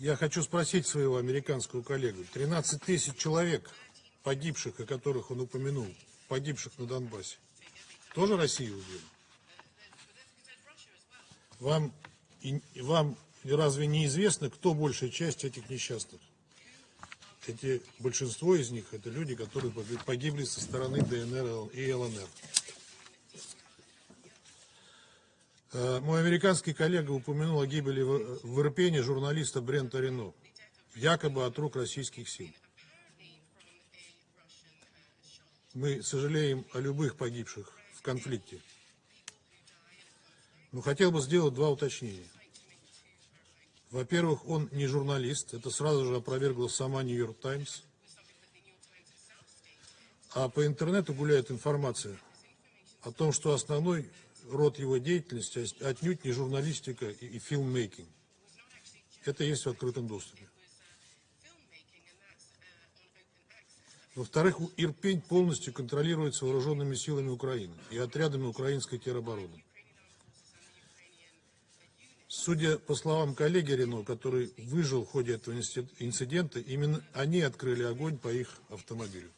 Я хочу спросить своего американского коллегу. 13 тысяч человек, погибших, о которых он упомянул, погибших на Донбассе, тоже Россия убила? Вам, и, вам разве не известно, кто большая часть этих несчастных? Эти, большинство из них это люди, которые погибли со стороны ДНР и ЛНР. Мой американский коллега упомянул о гибели в Ирпене журналиста Брента Рено, якобы от рук российских сил. Мы сожалеем о любых погибших в конфликте. Но хотел бы сделать два уточнения. Во-первых, он не журналист, это сразу же опровергла сама Нью-Йорк Таймс. А по интернету гуляет информация о том, что основной род его деятельности отнюдь не журналистика и фильммейкинг. Это есть в открытом доступе. Во-вторых, Ирпень полностью контролируется вооруженными силами Украины и отрядами украинской теробороны. Судя по словам коллеги Рено, который выжил в ходе этого инцидента, именно они открыли огонь по их автомобилю.